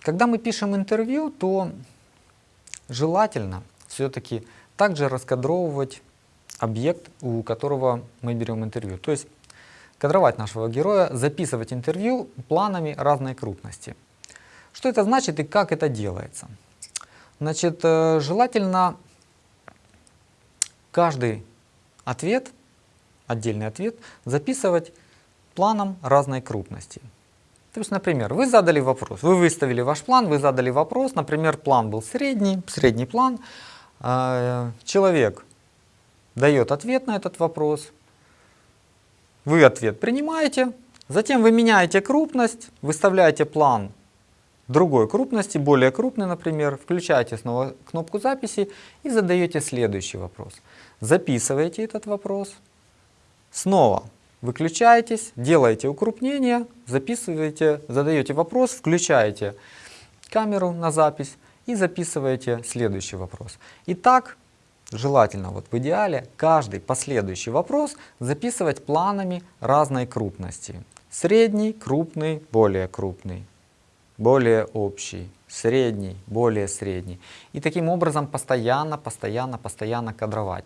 когда мы пишем интервью, то желательно все-таки также раскадровывать объект, у которого мы берем интервью. То есть кадровать нашего героя, записывать интервью планами разной крупности. Что это значит и как это делается? Значит, э, желательно каждый ответ, отдельный ответ, записывать планом разной крупности. То есть, например, вы задали вопрос, вы выставили ваш план, вы задали вопрос, например, план был средний, средний план, э, человек дает ответ на этот вопрос, вы ответ принимаете, затем вы меняете крупность, выставляете план другой крупности, более крупный, например, включаете снова кнопку записи и задаете следующий вопрос. Записываете этот вопрос, снова выключаетесь, делаете укрупнение, записываете, задаете вопрос, включаете камеру на запись и записываете следующий вопрос. И так желательно вот в идеале каждый последующий вопрос записывать планами разной крупности. Средний, крупный, более крупный, более общий, средний, более средний. И таким образом постоянно, постоянно, постоянно кадровать.